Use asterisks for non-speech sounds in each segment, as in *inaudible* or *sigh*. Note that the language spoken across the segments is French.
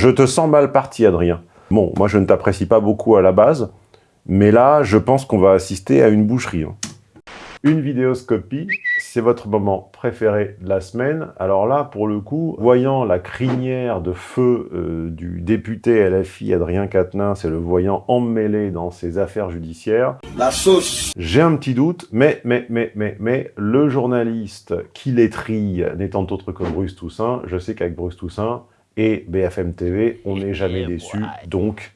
Je te sens mal parti, Adrien. Bon, moi je ne t'apprécie pas beaucoup à la base, mais là, je pense qu'on va assister à une boucherie. hein. Une vidéoscopie, c'est votre moment préféré de la semaine. Alors là, pour le coup, voyant la crinière de feu euh, du député LFI Adrien Quatennens et le voyant emmêlé dans ses affaires judiciaires, La sauce. j'ai un petit doute, mais, mais, mais, mais, mais, le journaliste qui les trille n'étant autre que Bruce Toussaint, je sais qu'avec Bruce Toussaint et BFM TV, on n'est jamais déçu. Donc,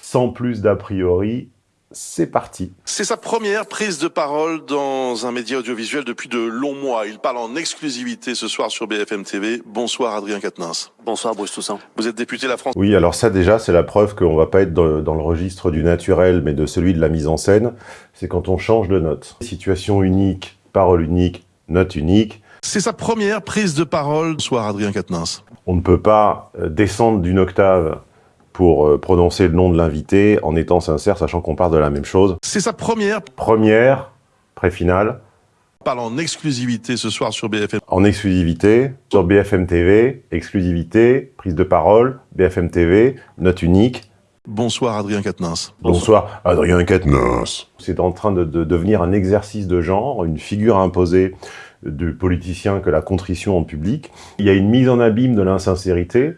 sans plus d'a priori, c'est parti. C'est sa première prise de parole dans un média audiovisuel depuis de longs mois. Il parle en exclusivité ce soir sur BFM TV. Bonsoir Adrien Quatennens. Bonsoir Bruce Toussaint. Vous êtes député La France. Oui, alors ça déjà, c'est la preuve qu'on va pas être dans, dans le registre du naturel, mais de celui de la mise en scène. C'est quand on change de note. Situation unique, parole unique, note unique. C'est sa première prise de parole. Bonsoir Adrien Quatennens. On ne peut pas euh, descendre d'une octave pour euh, prononcer le nom de l'invité en étant sincère, sachant qu'on part de la même chose. C'est sa première. Première, pré-finale, Parle en exclusivité ce soir sur BFM. en exclusivité, sur BFM TV, exclusivité, prise de parole, BFM TV, note unique. Bonsoir Adrien Quatennens. Bonsoir, Adrien Quatennens. C'est en train de, de devenir un exercice de genre, une figure imposée du politicien que la contrition en public. Il y a une mise en abîme de l'insincérité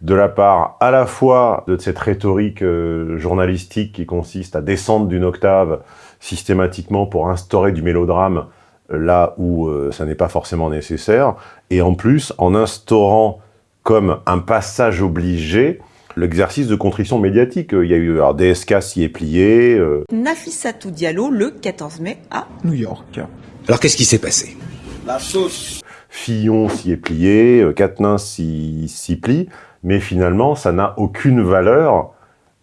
de la part à la fois de cette rhétorique euh, journalistique qui consiste à descendre d'une octave systématiquement pour instaurer du mélodrame euh, là où euh, ça n'est pas forcément nécessaire, et en plus en instaurant comme un passage obligé l'exercice de contrition médiatique. Il y a eu alors, DSK s'y est plié, euh, Nafissatou Diallo le 14 mai à New York. Alors qu'est-ce qui s'est passé? La sauce. Fillon s'y est plié, euh, Quatennens s'y s'y plie, mais finalement, ça n'a aucune valeur,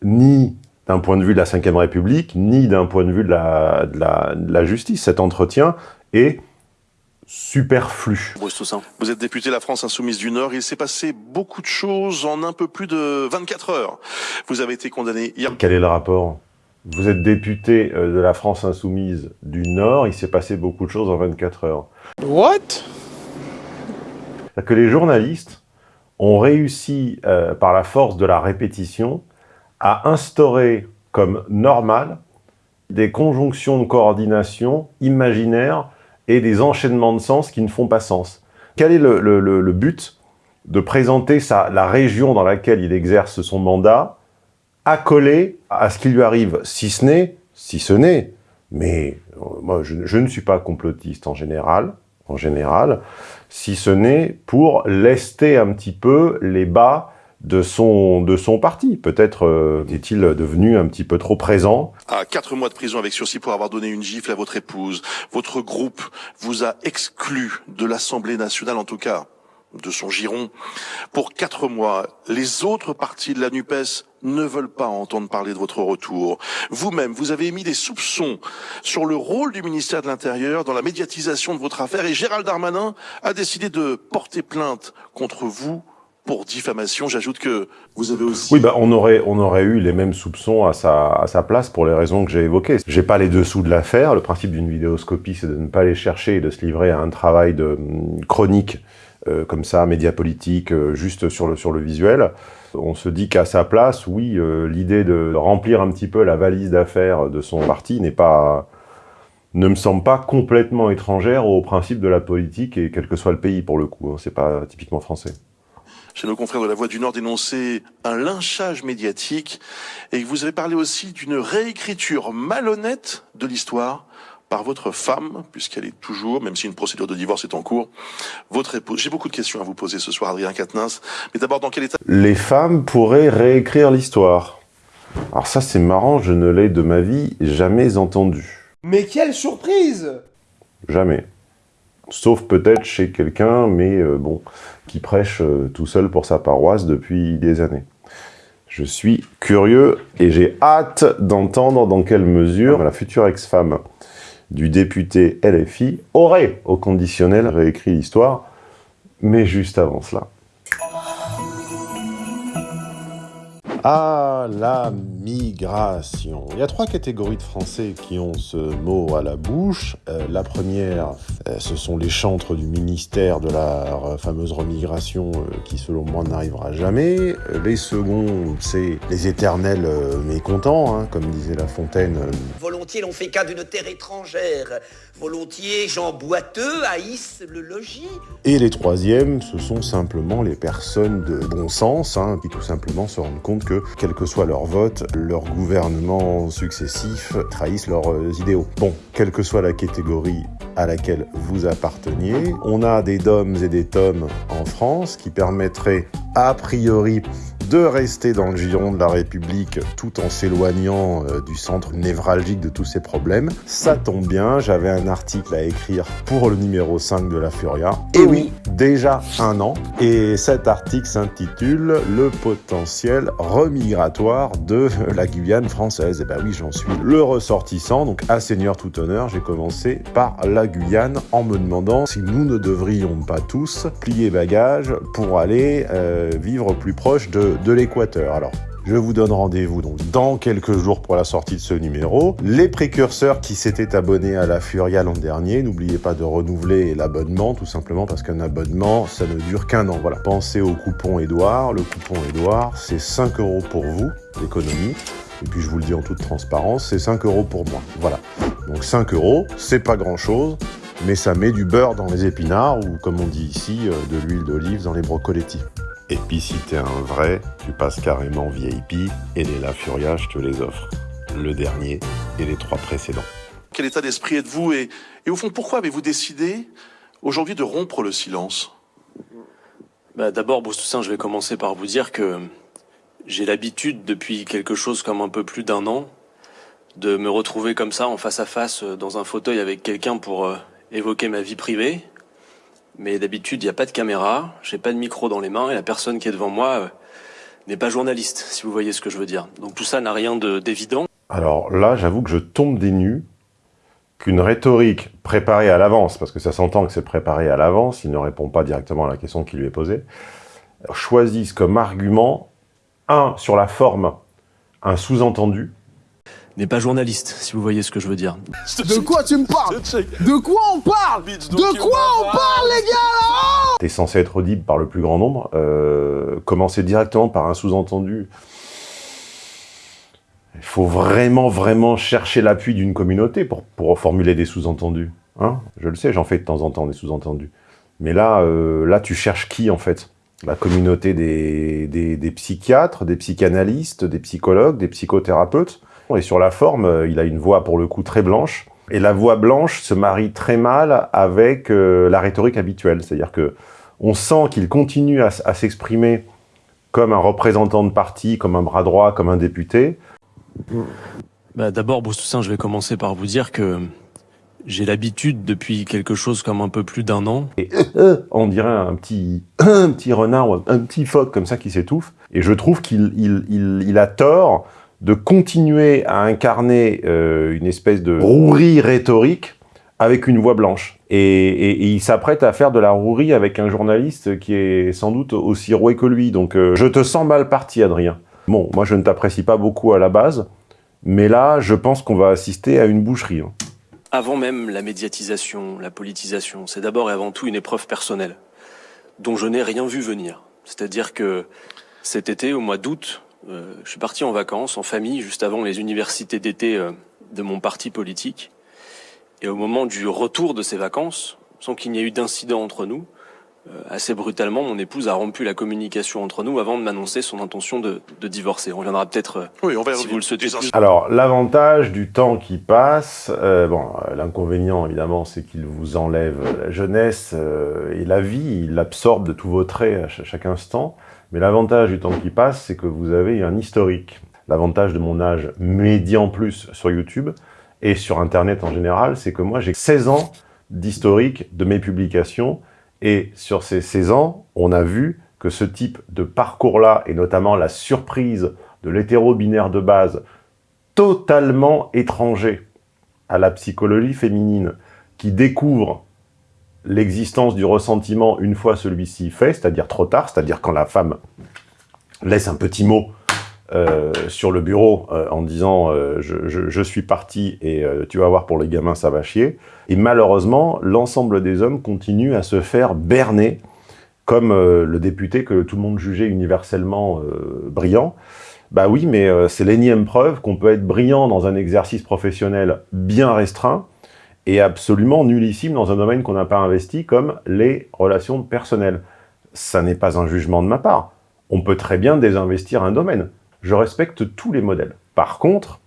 ni d'un point de vue de la Ve République, ni d'un point de vue de la, de, la, de la justice. Cet entretien est superflu. Bruce Toussaint. Vous êtes député La France Insoumise du Nord. Il s'est passé beaucoup de choses en un peu plus de 24 heures. Vous avez été condamné hier. Quel est le rapport? Vous êtes député euh, de la France Insoumise du Nord, il s'est passé beaucoup de choses en 24 heures. What? Que les journalistes ont réussi, euh, par la force de la répétition, à instaurer comme normal des conjonctions de coordination imaginaires et des enchaînements de sens qui ne font pas sens. Quel est le, le- le- le but de présenter sa- la région dans laquelle il exerce son mandat accolée à ce qui lui arrive, si ce n'est, si ce n'est, mais euh, moi je, je ne suis pas complotiste en général, en général, si ce n'est pour lester un petit peu les bas de son, de son parti. Peut-être euh, est-il devenu un petit peu trop présent. à quatre mois de prison avec sursis pour avoir donné une gifle à votre épouse. Votre groupe vous a exclu de l'Assemblée nationale, en tout cas de son giron, pour quatre mois. Les autres partis de la NUPES ne veulent pas entendre parler de votre retour. Vous-même, vous avez émis des soupçons sur le rôle du ministère de l'Intérieur dans la médiatisation de votre affaire et Gérald Darmanin a décidé de porter plainte contre vous pour diffamation. J'ajoute que vous avez aussi... Oui, bah, on, aurait, on aurait eu les mêmes soupçons à sa, à sa place pour les raisons que j'ai évoquées. J'ai pas les dessous de l'affaire. Le principe d'une vidéoscopie, c'est de ne pas les chercher et de se livrer à un travail de hum, chronique euh, comme ça, média politique, euh, juste sur le, sur le visuel. On se dit qu'à sa place, oui, euh, l'idée de remplir un petit peu la valise d'affaires de son parti n'est pas ne me semble pas complètement étrangère au principe de la politique et quel que soit le pays pour le coup. hein. C'est pas typiquement français. chez nos confrères de la Voix du Nord dénoncé un lynchage médiatique et vous avez parlé aussi d'une réécriture malhonnête de l'histoire par votre femme, puisqu'elle est toujours, même si une procédure de divorce est en cours, votre épouse. J'ai beaucoup de questions à vous poser ce soir, Adrien Quatennens. Mais d'abord, dans quel état Les femmes pourraient réécrire l'histoire. Alors ça, c'est marrant, je ne l'ai de ma vie jamais entendu. Mais quelle surprise Jamais. Sauf peut-être chez quelqu'un, mais euh, bon, qui prêche euh, tout seul pour sa paroisse depuis des années. Je suis curieux et j'ai hâte d'entendre dans quelle mesure la future ex-femme du député LFI aurait, au conditionnel, réécrit l'histoire, mais juste avant cela. Ah, la migration. Il y a trois catégories de Français qui ont ce mot à la bouche. Euh, la première, euh, ce sont les chantres du ministère de la fameuse remigration euh, qui, selon moi, n'arrivera jamais. Les secondes, c'est les éternels mécontents, hein, comme disait La Fontaine. Volontiers l'on fait cas d'une terre étrangère. Volontiers, Jean Boiteux haïssent le logis. Et les troisièmes, ce sont simplement les personnes de bon sens, hein, qui tout simplement se rendent compte que, quel que soit leur vote, leurs gouvernements successifs trahissent leurs euh, idéaux. Bon, quelle que soit la catégorie à laquelle vous apparteniez, on a des DOMs et des TOMs en France qui permettraient a priori de rester dans le giron de la République tout en s'éloignant euh, du centre névralgique de tous ces problèmes. Ça tombe bien, j'avais un article à écrire pour le numéro 5 de la Furia. Et oui, déjà un an. Et cet article s'intitule « Le potentiel remigratoire de la Guyane française ». Et ben oui, j'en suis le ressortissant, donc à Seigneur tout honneur, j'ai commencé par la Guyane en me demandant si nous ne devrions pas tous plier bagages pour aller euh, vivre plus proche de, de l'équateur. Alors, je vous donne rendez-vous donc dans quelques jours pour la sortie de ce numéro. Les précurseurs qui s'étaient abonnés à la Furia l'an dernier, n'oubliez pas de renouveler l'abonnement, tout simplement parce qu'un abonnement, ça ne dure qu'un an. Voilà. Pensez au coupon Edouard. Le coupon Edouard, c'est 5 euros pour vous, l'économie. Et puis je vous le dis en toute transparence, c'est 5 euros pour moi. Voilà. Donc 5 euros, c'est pas grand chose, mais ça met du beurre dans les épinards ou comme on dit ici, euh, de l'huile d'olive dans les brocoletti. Et puis si t'es un vrai, tu passes carrément VIP et les La Furia, je te les offre. Le dernier et les trois précédents. Quel état d'esprit êtes-vous et, et, au fond, pourquoi avez-vous décidé aujourd'hui de rompre le silence? Bah, D'abord, Bruce Toussaint, je vais commencer par vous dire que j'ai l'habitude depuis quelque chose comme un peu plus d'un an de me retrouver comme ça en face à face dans un fauteuil avec quelqu'un pour euh, évoquer ma vie privée mais d'habitude, il n'y a pas de caméra, j'ai pas de micro dans les mains et la personne qui est devant moi euh, n'est pas journaliste, si vous voyez ce que je veux dire. Donc tout ça n'a rien d'évident. Alors là, j'avoue que je tombe des nues qu'une rhétorique préparée à l'avance, parce que ça s'entend que c'est préparé à l'avance, il ne répond pas directement à la question qui lui est posée, choisisse comme argument, un, sur la forme, un sous-entendu, n'est pas journaliste, si vous voyez ce que je veux dire. De quoi tu me parles? De quoi on parle? De quoi on parle, les gars T'es censé être audible par le plus grand nombre. Euh, commencer directement par un sous-entendu. Il faut vraiment, vraiment chercher l'appui d'une communauté pour, pour formuler des sous-entendus. Hein? Je le sais, j'en fais de temps en temps des sous-entendus. Mais là, euh, là, tu cherches qui, en fait? La communauté des, des, des psychiatres, des psychanalystes, des psychologues, des psychothérapeutes? Et sur la forme, euh, il a une voix pour le coup très blanche. Et la voix blanche se marie très mal avec euh, la rhétorique habituelle. C'est-à-dire que on sent qu'il continue à, s'exprimer comme un représentant de parti, comme un bras droit, comme un député. Bah, D'abord, Bruce Toussaint, je vais commencer par vous dire que j'ai l'habitude depuis quelque chose comme un peu plus d'un an. Et euh, on dirait un petit, *coughs* un petit renard ou un petit phoque comme ça qui s'étouffe. Et je trouve qu'il il, il a tort de continuer à incarner euh, une espèce de rouerie rhétorique avec une voix blanche. Et, il s'apprête à faire de la rouerie avec un journaliste qui est sans doute aussi roué que lui. Donc euh, je te sens mal parti, Adrien. Bon, moi je ne t'apprécie pas beaucoup à la base, mais là, je pense qu'on va assister à une boucherie. Hein. Avant même la médiatisation, la politisation, c'est d'abord et avant tout une épreuve personnelle, dont je n'ai rien vu venir. C'est-à-dire que cet été, au mois d'août, euh, je suis parti en vacances, en famille, juste avant les universités d'été euh, de mon parti politique. Et au moment du retour de ces vacances, sans qu'il n'y ait eu d'incident entre nous, assez brutalement, mon épouse a rompu la communication entre nous avant de m'annoncer son intention de, de, divorcer. On reviendra peut-être, oui, si vous le souhaitez. Alors, l'avantage du temps qui passe, euh, bon, l'inconvénient, évidemment, c'est qu'il vous enlève la jeunesse euh, et la vie, il absorbe de tous vos traits à chaque instant. Mais l'avantage du temps qui passe, c'est que vous avez un historique. L'avantage de mon âge médian plus sur YouTube et sur Internet en général, c'est que moi, j'ai 16 ans d'historique de mes publications. Et sur ces 16 ans, on a vu que ce type de parcours-là, et notamment la surprise de l'hétéro-binaire de base, totalement étranger à la psychologie féminine, qui découvre l'existence du ressentiment une fois celui-ci fait, c'est-à-dire trop tard, c'est-à-dire quand la femme laisse un petit mot euh, sur le bureau euh, en disant euh, je, je, suis parti et tu vas voir pour les gamins ça va chier ». Et malheureusement, l'ensemble des hommes continuent à se faire berner comme le député que tout le monde jugeait universellement brillant. Bah oui, mais c'est l'énième preuve qu'on peut être brillant dans un exercice professionnel bien restreint et absolument nullissime dans un domaine qu'on n'a pas investi comme les relations personnelles. Ça n'est pas un jugement de ma part. On peut très bien désinvestir un domaine je respecte tous les modèles. Par contre,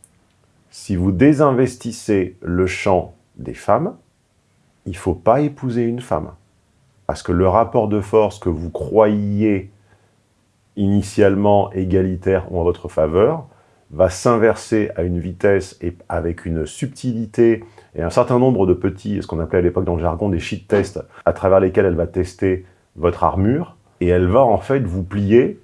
si vous désinvestissez le champ des femmes, il ne faut pas épouser une femme. Parce que le rapport de force que vous croyiez initialement égalitaire ou en votre faveur va s'inverser à une vitesse et avec une subtilité et un certain nombre de petits, ce qu'on appelait à l'époque dans le jargon des shit tests, à travers lesquels elle va tester votre armure, et elle va en fait vous plier,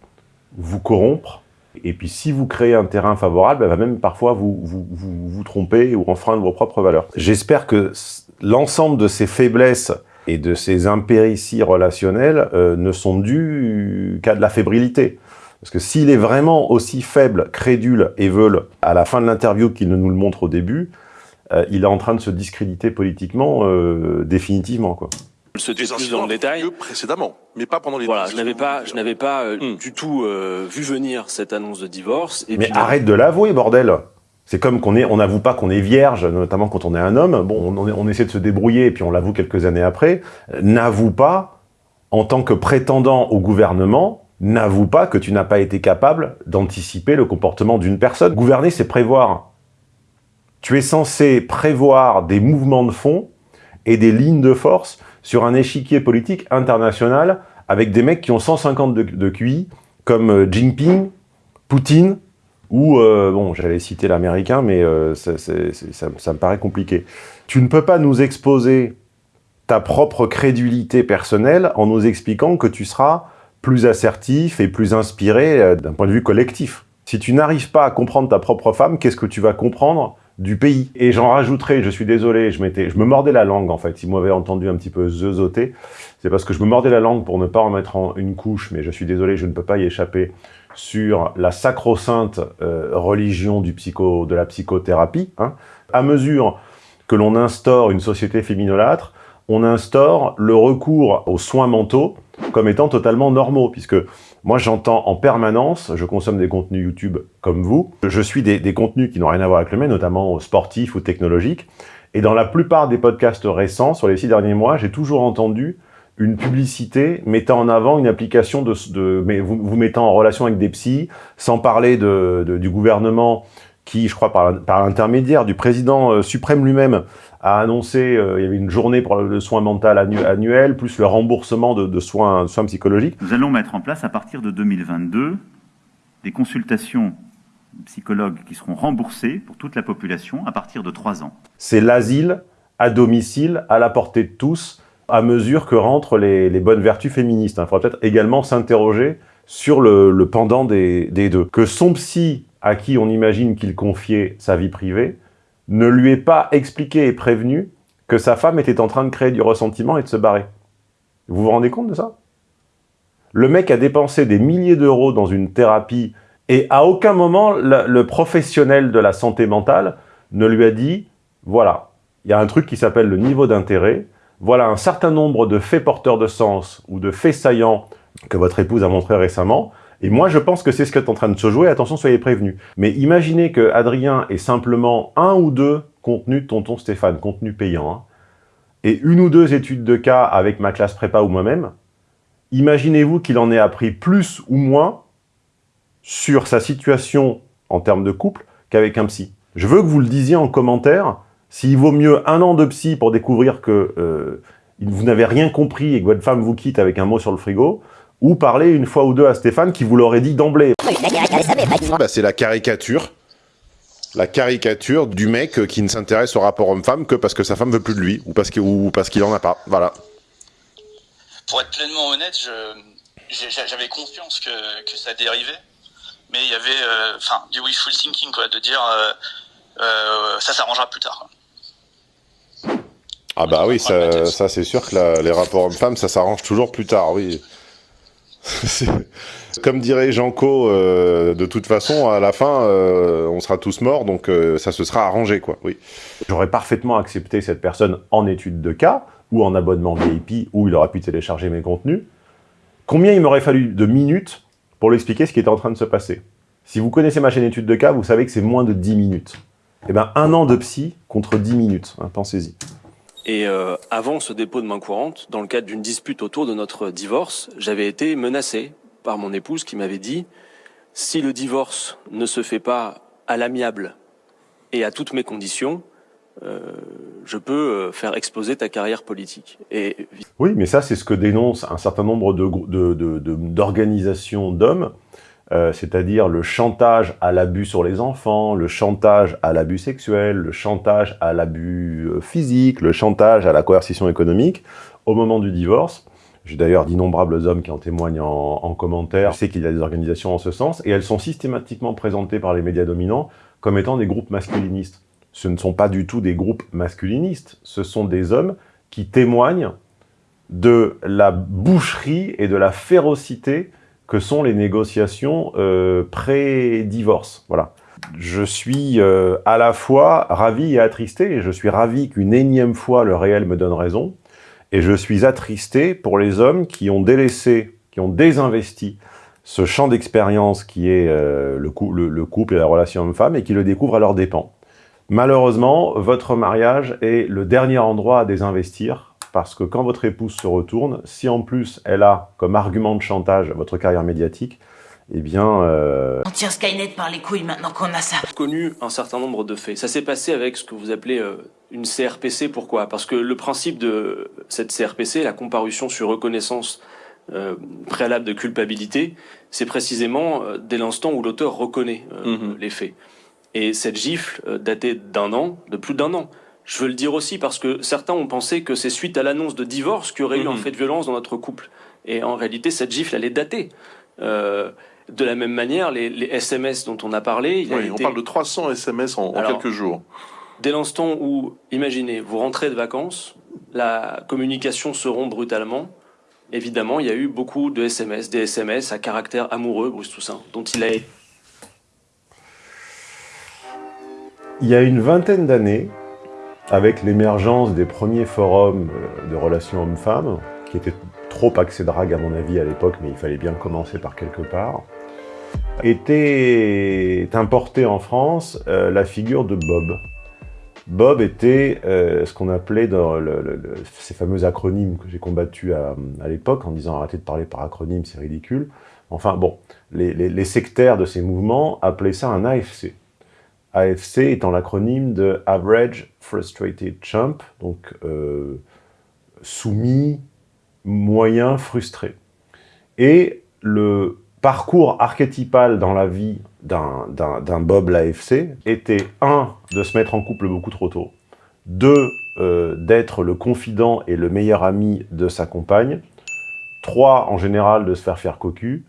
vous corrompre, et puis, si vous créez un terrain favorable, elle va même parfois vous, vous, tromper ou enfreindre vos propres valeurs. J'espère que l'ensemble de ces faiblesses et de ces impérities relationnelles euh, ne sont dues qu'à de la fébrilité. Parce que s'il est vraiment aussi faible, crédule et veule à la fin de l'interview qu'il ne nous le montre au début, euh, il est en train de se discréditer politiquement euh, définitivement. quoi se plus dans le détail. précédemment, mais pas pendant les. Voilà, je n'avais pas, je n'avais pas euh, du tout euh, vu venir cette annonce de divorce. Et mais arrête de l'avouer, bordel. C'est comme qu'on est, on n'avoue pas qu'on est vierge, notamment quand on est un homme. Bon, on, on essaie de se débrouiller et puis on l'avoue quelques années après. N'avoue pas, en tant que prétendant au gouvernement, n'avoue pas que tu n'as pas été capable d'anticiper le comportement d'une personne. Gouverner, c'est prévoir. Tu es censé prévoir des mouvements de fond et des lignes de force sur un échiquier politique international avec des mecs qui ont 150 de, de QI, comme euh, Jinping, Poutine, ou, euh, bon, j'allais citer l'américain, mais euh, ça, ça, me paraît compliqué. Tu ne peux pas nous exposer ta propre crédulité personnelle en nous expliquant que tu seras plus assertif et plus inspiré d'un point de vue collectif. Si tu n'arrives pas à comprendre ta propre femme, qu'est-ce que tu vas comprendre du pays. Et j'en rajouterai, je suis désolé, je, m'étais, je me mordais la langue en fait. Si vous m'avez entendu un petit peu zeuzoter, c'est parce que je me mordais la langue pour ne pas en mettre en une couche, mais je suis désolé, je ne peux pas y échapper, sur la sacro-sainte euh, religion du psycho, de la psychothérapie. Hein. À mesure que l'on instaure une société féminolâtre, on instaure le recours aux soins mentaux comme étant totalement normaux, puisque moi j'entends en permanence, je consomme des contenus YouTube comme vous, je suis des, contenus qui n'ont rien à voir avec le mien, notamment sportifs ou technologiques, et dans la plupart des podcasts récents, sur les six derniers mois, j'ai toujours entendu une publicité mettant en avant une application de, mais vous, vous mettant en relation avec des psys, sans parler de, du gouvernement qui, je crois, par, par l'intermédiaire du président euh, suprême lui-même, a annoncé, euh, il y avait une journée pour le soin mental annuel, plus le remboursement de, de soins, de soins psychologiques. Nous allons mettre en place, à partir de 2022, des consultations psychologues qui seront remboursées pour toute la population à partir de 3 ans. C'est l'asile à domicile, à la portée de tous, à mesure que rentrent les, les bonnes vertus féministes. Il faudra peut-être également s'interroger sur le, le pendant des, des, deux. Que son psy, à qui on imagine qu'il confiait sa vie privée, ne lui ait pas expliqué et prévenu que sa femme était en train de créer du ressentiment et de se barrer. Vous vous rendez compte de ça? Le mec a dépensé des milliers d'euros dans une thérapie et à aucun moment le, professionnel de la santé mentale ne lui a dit « Voilà, il y a un truc qui s'appelle le niveau d'intérêt, voilà un certain nombre de faits porteurs de sens ou de faits saillants que votre épouse a montré récemment, et moi, je pense que c'est ce qui est en train de se jouer. Attention, soyez prévenus. Mais imaginez que Adrien ait simplement un ou deux contenus de Tonton Stéphane, contenu payant, hein, et une ou deux études de cas avec ma classe prépa ou moi-même. Imaginez-vous qu'il en ait appris plus ou moins sur sa situation en termes de couple qu'avec un psy. Je veux que vous le disiez en commentaire, s'il vaut mieux un an de psy pour découvrir que euh, vous n'avez rien compris et que votre femme vous quitte avec un mot sur le frigo, ou parler une fois ou deux à Stéphane qui vous l'aurait dit d'emblée. Bah, c'est la caricature. La caricature du mec qui ne s'intéresse au rapport homme-femme que parce que sa femme veut plus de lui, ou parce qu'il qu en a pas. Voilà. Pour être pleinement honnête, j'avais confiance que, que, ça dérivait, mais il y avait euh, enfin du wishful thinking, quoi, de dire euh, euh, ça s'arrangera plus tard. Ah bah oui, ça, ça c'est sûr que la, les rapports hommes-femmes, ça s'arrange toujours plus tard, oui. *laughs* Comme dirait Janco, euh, de toute façon, à la fin, euh, on sera tous morts, donc euh, ça se sera arrangé, quoi. Oui. J'aurais parfaitement accepté cette personne en étude de cas, ou en abonnement VIP, où il aurait pu télécharger mes contenus. Combien il m'aurait fallu de minutes pour lui expliquer ce qui était en train de se passer? Si vous connaissez ma chaîne étude de cas, vous savez que c'est moins de 10 minutes. Eh ben, un an de psy contre 10 minutes, hein, pensez-y. Et euh, avant ce dépôt de main courante, dans le cadre d'une dispute autour de notre divorce, j'avais été menacé par mon épouse qui m'avait dit « Si le divorce ne se fait pas à l'amiable et à toutes mes conditions, euh, je peux euh, faire exploser ta carrière politique. » Oui, mais ça, c'est ce que dénoncent un certain nombre d'organisations de, d'hommes euh, c'est-à-dire le chantage à l'abus sur les enfants, le chantage à l'abus sexuel, le chantage à l'abus euh, physique, le chantage à la coercition économique, au moment du divorce. J'ai d'ailleurs d'innombrables hommes qui en témoignent en, en commentaire. Je sais qu'il y a des organisations en ce sens, et elles sont systématiquement présentées par les médias dominants comme étant des groupes masculinistes. Ce ne sont pas du tout des groupes masculinistes, ce sont des hommes qui témoignent de la boucherie et de la férocité que sont les négociations euh, pré-divorce. Voilà. Je suis euh, à la fois ravi et attristé, et je suis ravi qu'une énième fois le réel me donne raison, et je suis attristé pour les hommes qui ont délaissé, qui ont désinvesti ce champ d'expérience qui est euh, le, le, le, couple et la relation homme-femme, et qui le découvrent à leurs dépens. Malheureusement, votre mariage est le dernier endroit à désinvestir, parce que quand votre épouse se retourne, si en plus elle a comme argument de chantage votre carrière médiatique, eh bien... Euh... On tire Skynet par les couilles maintenant qu'on a ça. connu un certain nombre de faits. Ça s'est passé avec ce que vous appelez euh, une CRPC. Pourquoi? Parce que le principe de cette CRPC, la comparution sur reconnaissance euh, préalable de culpabilité, c'est précisément euh, dès l'instant où l'auteur reconnaît mm -hmm. les faits. Et cette gifle datait d'un an, de plus d'un an. Je veux le dire aussi parce que certains ont pensé que c'est suite à l'annonce de divorce qu'il y aurait mmh. eu un fait de violence dans notre couple. Et en réalité, cette gifle, elle est datée. Euh, de la même manière, les, les, SMS dont on a parlé... Il oui, a été... on parle de 300 SMS en, Alors, en quelques jours. Dès l'instant où, imaginez, vous rentrez de vacances, la communication se rompt brutalement. Évidemment, il y a eu beaucoup de SMS, des SMS à caractère amoureux, Bruce Toussaint, dont il a été... Il y a une vingtaine d'années, avec l'émergence des premiers forums euh, de relations hommes-femmes, qui étaient trop axés drague à mon avis à l'époque, mais il fallait bien commencer par quelque part, était importée en France euh, la figure de Bob. Bob était euh, ce qu'on appelait dans ces fameux acronymes que j'ai combattus à, l'époque en disant arrêtez de parler par acronymes, c'est ridicule. Enfin bon, les, les, les sectaires de ces mouvements appelaient ça un AFC. AFC étant l'acronyme de Average Frustrated Chump, donc euh, soumis, moyen, frustré. Et le parcours archétypal dans la vie d'un Bob l'AFC était, un, de se mettre en couple beaucoup trop tôt, deux, euh, d'être le confident et le meilleur ami de sa compagne, trois, en général, de se faire faire cocu,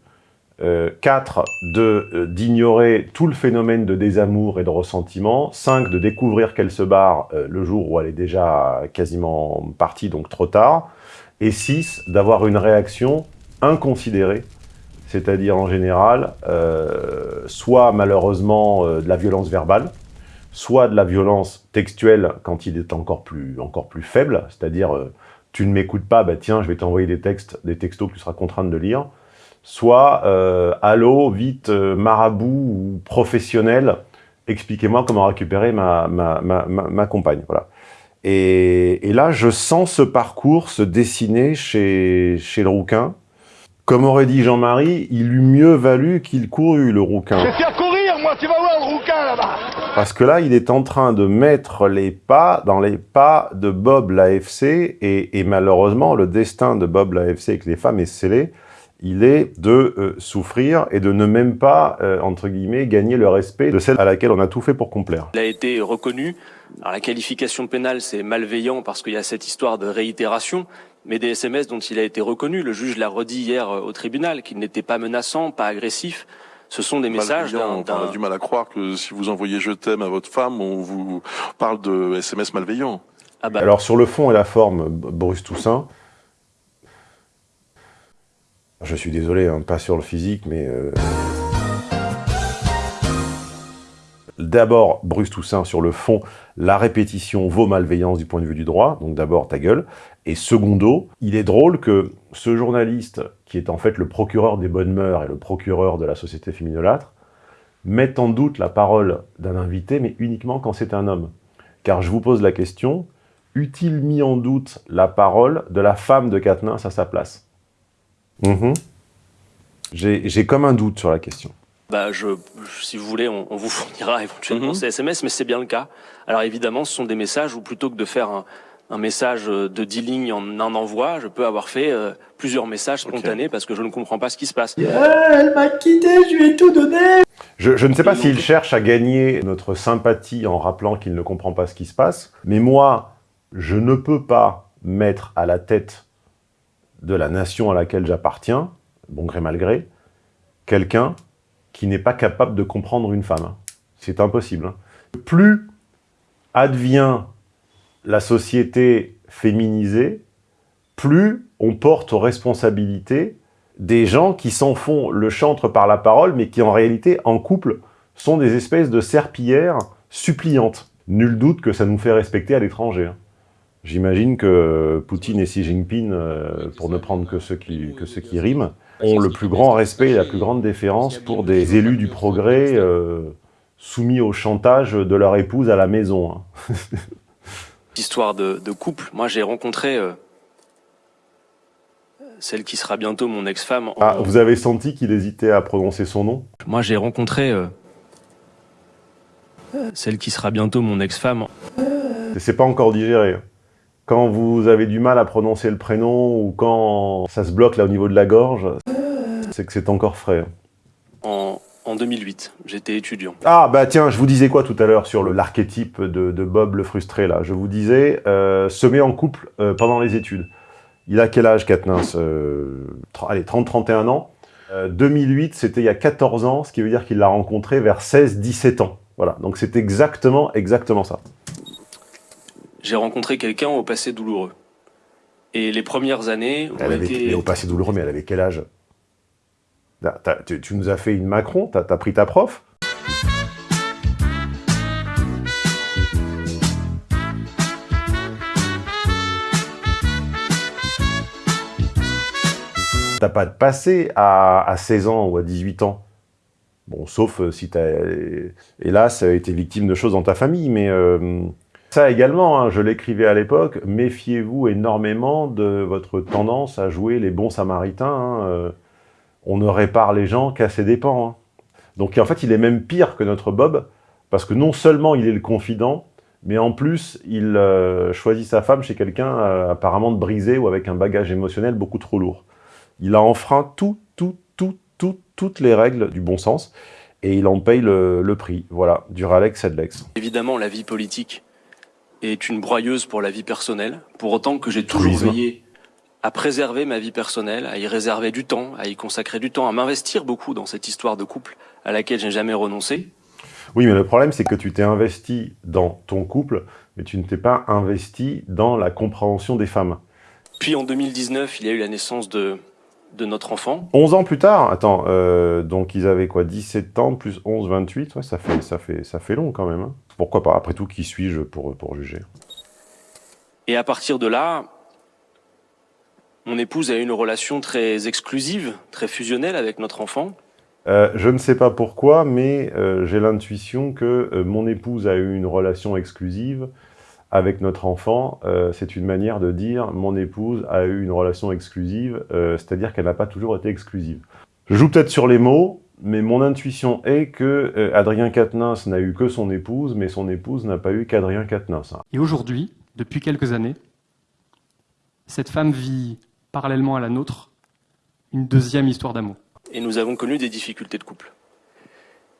euh, 4, euh, d'ignorer tout le phénomène de désamour et de ressentiment. 5, de découvrir qu'elle se barre euh, le jour où elle est déjà quasiment partie, donc trop tard. Et 6, d'avoir une réaction inconsidérée, c'est-à-dire en général, euh, soit malheureusement euh, de la violence verbale, soit de la violence textuelle quand il est encore plus, encore plus faible, c'est-à-dire tu ne m'écoutes pas, bah tiens, je vais t'envoyer des textes, des textos que tu seras contraint de lire, soit euh, allô, vite, euh, marabout ou professionnel, expliquez-moi comment récupérer ma, ma, ma, ma compagne. Voilà. Et, et, là, je sens ce parcours se dessiner chez, chez le rouquin. Comme aurait dit Jean-Marie, il eût mieux valu qu'il courût, le rouquin. Je vais faire courir, moi, tu vas voir le rouquin, là-bas Parce que là, il est en train de mettre les pas dans les pas de Bob l'AFC, et, et malheureusement, le destin de Bob l'AFC avec les femmes est scellé il est de euh, souffrir et de ne même pas, euh, entre guillemets, gagner le respect de celle à laquelle on a tout fait pour complaire. Il a été reconnu. Alors la qualification pénale, c'est malveillant parce qu'il y a cette histoire de réitération, mais des SMS dont il a été reconnu, le juge l'a redit hier euh, au tribunal, qu'il n'était pas menaçant, pas agressif. Ce sont des messages On a du mal à croire que si vous envoyez « je t'aime » à votre femme, on vous parle de SMS malveillant. Ah bah. Alors sur le fond et la forme, Bruce Toussaint, Je suis désolé, hein, pas sur le physique, mais... Euh... D'abord, Bruce Toussaint, sur le fond, la répétition vaut malveillance du point de vue du droit, donc d'abord ta gueule. Et secondo, il est drôle que ce journaliste, qui est en fait le procureur des bonnes mœurs et le procureur de la société féminolâtre, mette en doute la parole d'un invité, mais uniquement quand c'est un homme. Car je vous pose la question, eût-il mis en doute la parole de la femme de Katniss à sa place? Mhm. J'ai comme un doute sur la question. Bah, je, si vous voulez, on, vous *laughs* fournira éventuellement mhm. ces SMS, mais c'est bien le cas. Alors évidemment, ce sont des messages où plutôt que de faire un, message de 10 lignes en un envoi, je peux avoir fait euh, plusieurs messages spontanés parce que je ne comprends pas ce qui se passe. elle m'a quitté, je lui ai tout donné je, je ne sais pas s'il cherche à gagner notre sympathie en rappelant qu'il ne comprend pas ce qui se passe, mais moi, je ne peux pas mettre à la tête de la nation à laquelle j'appartiens, bon gré mal gré, quelqu'un qui n'est pas capable de comprendre une femme. C'est impossible. Hein. Plus advient la société féminisée, plus on porte aux responsabilités des gens qui s'en font le chantre par la parole, mais qui en réalité, en couple, sont des espèces de serpillères suppliantes. Nul doute que ça nous fait respecter à l'étranger. Hein. J'imagine que Poutine et Xi Jinping, euh, pour ne prendre que ceux qui, que ceux qui riment, ont le plus grand respect et la plus grande déférence pour des élus du progrès euh, soumis au chantage de leur épouse à la maison. Hein. *laughs* Histoire de, couple, moi j'ai rencontré euh, celle qui sera bientôt mon ex-femme. Ah, vous avez senti qu'il hésitait à prononcer son nom? Moi j'ai rencontré euh, celle qui sera bientôt mon ex-femme. C'est pas encore digéré. Quand vous avez du mal à prononcer le prénom ou quand ça se bloque là au niveau de la gorge, c'est que c'est encore frais. En, 2008, j'étais étudiant. Ah bah tiens, je vous disais quoi tout à l'heure sur l'archétype de, Bob le frustré là? Je vous disais, euh, se met en couple euh, pendant les études. Il a quel âge Katniss euh, Allez, 30-31 ans. 2008, c'était il y a 14 ans, ce qui veut dire qu'il l'a rencontré vers 16-17 ans. Voilà, donc c'est exactement, exactement ça j'ai rencontré quelqu'un au passé douloureux. Et les premières années ont été... au passé douloureux, mais elle avait quel âge? Tu, nous as fait une Macron T'as as pris ta prof? T'as pas de passé à, à 16 ans ou à 18 ans? Bon, sauf euh, si t'as, hélas, été victime de choses dans ta famille, mais... Euh, ça également, hein, je l'écrivais à l'époque, méfiez-vous énormément de votre tendance à jouer les bons samaritains. Hein, euh, on ne répare les gens qu'à ses dépens. Hein. Donc en fait, il est même pire que notre Bob, parce que non seulement il est le confident, mais en plus, il euh, choisit sa femme chez quelqu'un euh, apparemment de brisé ou avec un bagage émotionnel beaucoup trop lourd. Il a enfreint tout, tout, tout, tout, toutes les règles du bon sens, et il en paye le, prix. Voilà, du Ralex Sedlex. Évidemment, la vie politique est une broyeuse pour la vie personnelle, pour autant que j'ai toujours veillé à préserver ma vie personnelle, à y réserver du temps, à y consacrer du temps, à m'investir beaucoup dans cette histoire de couple à laquelle je n'ai jamais renoncé. Oui, mais le problème, c'est que tu t'es investi dans ton couple, mais tu ne t'es pas investi dans la compréhension des femmes. Puis en 2019, il y a eu la naissance de, de notre enfant. 11 ans plus tard Attends, euh, donc ils avaient quoi 17 ans plus 11, 28 ouais, ça, fait, ça, fait, ça fait long quand même. Hein. Pourquoi pas Après tout, qui suis-je pour, pour juger? Et à partir de là, mon épouse a eu une relation très exclusive, très fusionnelle avec notre enfant. Euh, je ne sais pas pourquoi, mais euh, j'ai l'intuition que euh, mon épouse a eu une relation exclusive avec notre enfant. C'est une manière de dire « mon épouse a eu une relation exclusive », c'est-à-dire qu'elle n'a pas toujours été exclusive. Je joue peut-être sur les mots, mais mon intuition est que euh, Adrien Quatennens n'a eu que son épouse, mais son épouse n'a pas eu qu'Adrien Quatennens. Et aujourd'hui, depuis quelques années, cette femme vit parallèlement à la nôtre une deuxième histoire d'amour. Et nous avons connu des difficultés de couple.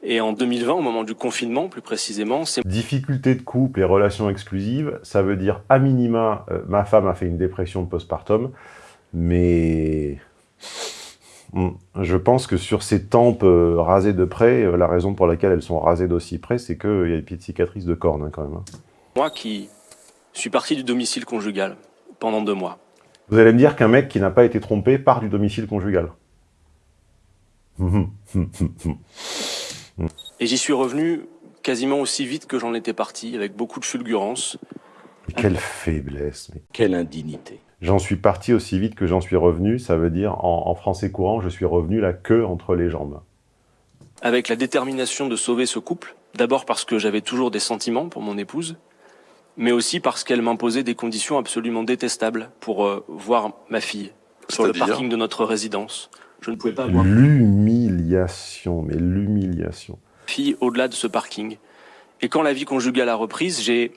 Et en 2020, au moment du confinement, plus précisément, c'est... Difficultés de couple et relations exclusives, ça veut dire, à minima, euh, ma femme a fait une dépression postpartum, mais. Je pense que sur ces tempes euh, rasées de près, euh, la raison pour laquelle elles sont rasées d'aussi près, c'est qu'il y a des petites cicatrices de cornes hein, quand même. Hein. Moi qui suis parti du domicile conjugal pendant deux mois. Vous allez me dire qu'un mec qui n'a pas été trompé part du domicile conjugal Et j'y suis revenu quasiment aussi vite que j'en étais parti, avec beaucoup de fulgurance. Quelle faiblesse, mais quelle indignité. J'en suis parti aussi vite que j'en suis revenu, ça veut dire en, en, français courant, je suis revenu la queue entre les jambes. Avec la détermination de sauver ce couple, d'abord parce que j'avais toujours des sentiments pour mon épouse, mais aussi parce qu'elle m'imposait des conditions absolument détestables pour euh, voir ma fille sur le parking de notre résidence. Je ne pouvais pas voir... L'humiliation, mais l'humiliation. Fille au-delà de ce parking. Et quand la vie conjugale a reprise, j'ai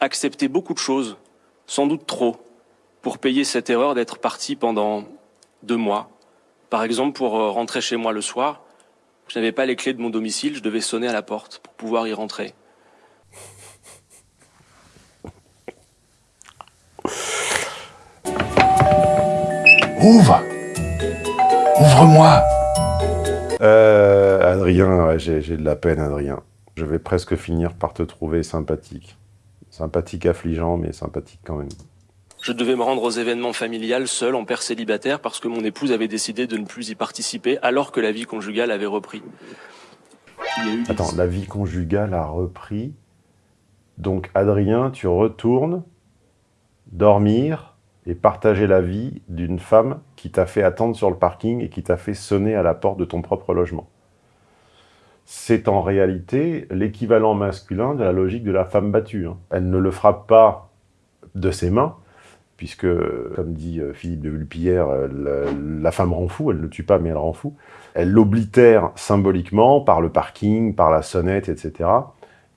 accepté beaucoup de choses, sans doute trop, pour payer cette erreur d'être parti pendant deux mois. Par exemple, pour euh, rentrer chez moi le soir, je n'avais pas les clés de mon domicile, je devais sonner à la porte pour pouvoir y rentrer. Ouvre Ouvre-moi euh, Adrien, ouais, j'ai de la peine, Adrien. Je vais presque finir par te trouver sympathique. Sympathique affligeant, mais sympathique quand même. Je devais me rendre aux événements familiales seul, en père célibataire, parce que mon épouse avait décidé de ne plus y participer, alors que la vie conjugale avait repris. Attends, la vie conjugale a repris. Donc, Adrien, tu retournes dormir et partager la vie d'une femme qui t'a fait attendre sur le parking et qui t'a fait sonner à la porte de ton propre logement. C'est en réalité l'équivalent masculin de la logique de la femme battue. Hein. Elle ne le frappe pas de ses mains, puisque, comme dit euh, Philippe de Vulpillère, euh, la, femme rend fou, elle ne tue pas, mais elle rend fou. Elle l'oblitère symboliquement par le parking, par la sonnette, etc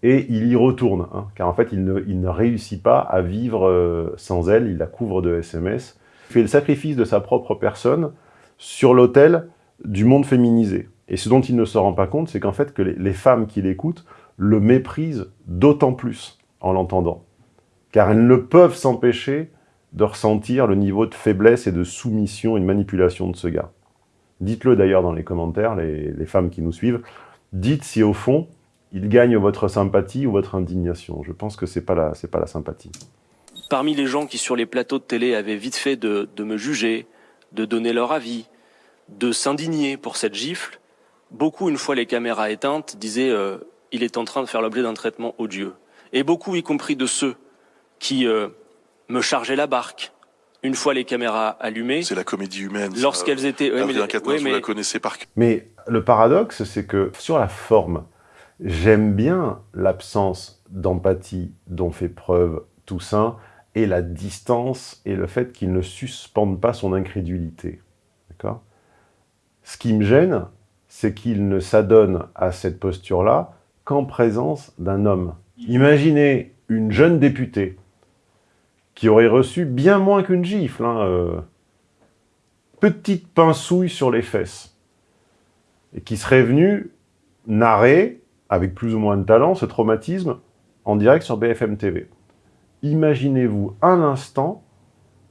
et il y retourne, hein, car en fait, il ne, réussit pas à vivre euh, sans elle, il la couvre de SMS, il fait le sacrifice de sa propre personne sur l'autel du monde féminisé. Et ce dont il ne se rend pas compte, c'est qu'en fait, que les, femmes qui l'écoutent le méprisent d'autant plus en l'entendant, car elles ne peuvent s'empêcher de ressentir le niveau de faiblesse et de soumission et de manipulation de ce gars. Dites-le d'ailleurs dans les commentaires, les femmes qui nous suivent, dites si au fond, il gagne votre sympathie ou votre indignation. Je pense que c'est pas c'est pas la sympathie. Parmi les gens qui sur les plateaux de télé avaient vite fait de, me juger, de donner leur avis, de s'indigner pour cette gifle, beaucoup, une fois les caméras éteintes, disaient euh, il est en train de faire l'objet d'un traitement odieux. Et beaucoup, y compris de ceux qui euh, me chargeaient la barque, une fois les caméras allumées. C'est la comédie humaine. Lorsqu'elles étaient. mais, vous la connaissez par Mais le paradoxe, c'est que sur la forme, J'aime bien l'absence d'empathie dont fait preuve Toussaint et la distance et le fait qu'il ne suspende pas son incrédulité. D'accord? Ce qui me gêne, c'est qu'il ne s'adonne à cette posture-là qu'en présence d'un homme. Imaginez une jeune députée qui aurait reçu bien moins qu'une gifle, hein, euh, petite pincouille sur les fesses, et qui serait venue narrer avec plus ou moins de talent, ce traumatisme en direct sur BFM TV. Imaginez-vous un instant,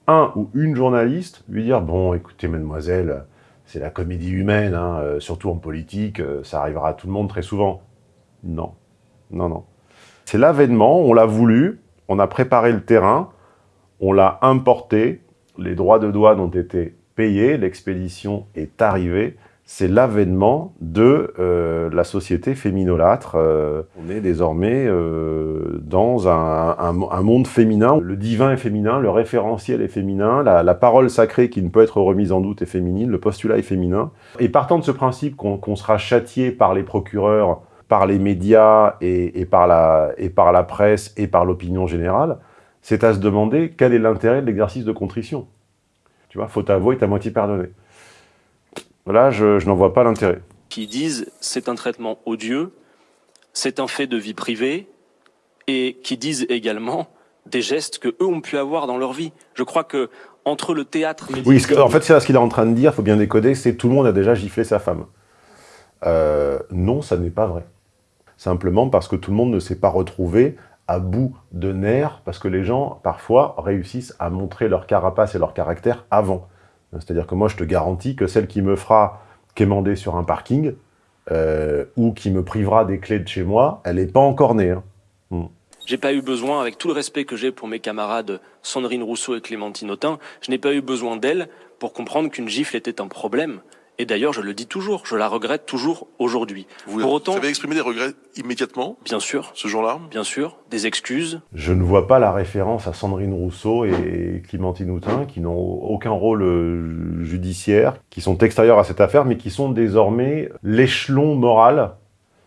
un ou une journaliste lui dire « Bon, écoutez, mademoiselle, c'est la comédie humaine, hein, euh, surtout en politique, euh, ça arrivera à tout le monde très souvent. » Non, non, non. C'est l'avènement, on l'a voulu, on a préparé le terrain, on l'a importé, les droits de douane ont été payés, l'expédition est arrivée, c'est l'avènement de euh, la société féminolâtre. Euh, on est désormais euh, dans un, monde féminin. Le divin est féminin, le référentiel est féminin, la, parole sacrée qui ne peut être remise en doute est féminine, le postulat est féminin. Et partant de ce principe qu'on sera châtié par les procureurs, par les médias et, par, la, et par la presse et par l'opinion générale, c'est à se demander quel est l'intérêt de l'exercice de contrition. Tu vois, faut avouer, ta moitié pardonné. Là, je, n'en vois pas l'intérêt. Qui disent c'est un traitement odieux, c'est un fait de vie privée, et qui disent également des gestes que eux ont pu avoir dans leur vie. Je crois que entre le théâtre... Oui, en fait, c'est ce qu'il est en train de dire, il faut bien décoder, c'est tout le monde a déjà giflé sa femme. Euh, non, ça n'est pas vrai. Simplement parce que tout le monde ne s'est pas retrouvé à bout de nerfs, parce que les gens, parfois, réussissent à montrer leur carapace et leur caractère avant. C'est-à-dire que moi, je te garantis que celle qui me fera quémander sur un parking, euh, ou qui me privera des clés de chez moi, elle n'est pas encore née. Hein. Hmm. J'ai pas eu besoin, avec tout le respect que j'ai pour mes camarades Sandrine Rousseau et Clémentine Autain, je n'ai pas eu besoin d'elle pour comprendre qu'une gifle était un problème Et d'ailleurs, je le dis toujours, je la regrette toujours aujourd'hui. Vous, Pour autant, vous avez exprimé des regrets immédiatement bien sûr, ce jour-là? Bien sûr, des excuses. Je ne vois pas la référence à Sandrine Rousseau et Clémentine Houtin, qui n'ont aucun rôle euh, judiciaire, qui sont extérieurs à cette affaire, mais qui sont désormais l'échelon moral